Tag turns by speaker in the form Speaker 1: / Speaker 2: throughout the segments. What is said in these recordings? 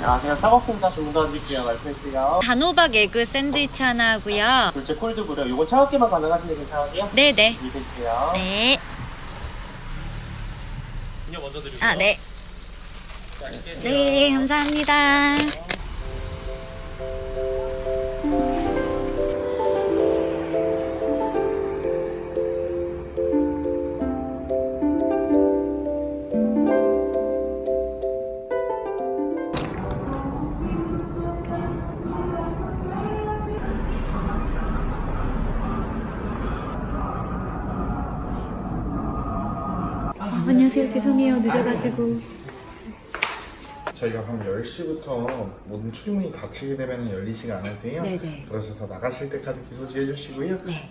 Speaker 1: 안녕하세요. 따갑습니다. 주문 도와드릴게요. 말씀해주세요.
Speaker 2: 단호박 에그 샌드위치 하나 하고요.
Speaker 1: 둘째 콜드브루. 요건 차갑게만 가능하신데 괜찮으세요?
Speaker 2: 네네.
Speaker 1: 준비해주세요.
Speaker 2: 네.
Speaker 1: 먼저.
Speaker 2: 아, 네.
Speaker 1: 자, 이렇게
Speaker 2: 네, 감사합니다. 안녕하세요. 죄송해요. 늦어가지고.
Speaker 3: 저희가 그럼 10시부터 모든 출입문이 닫히게 되면 열리지가 않으세요?
Speaker 2: 네네.
Speaker 3: 그러셔서 나가실 때까지 기소지 해 주시고요.
Speaker 2: 네.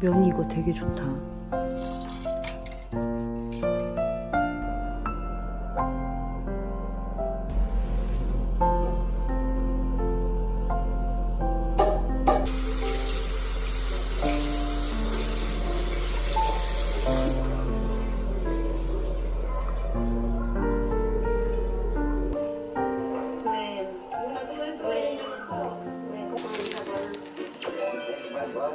Speaker 2: 면이 이거 되게 좋다.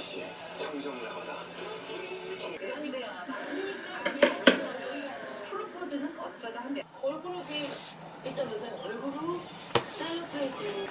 Speaker 4: 아이씨 창정나가다 아니 네 프로포즈는 어쩌다 한대 걸그룹이 일단 우선 걸그룹 셀럽 페이지.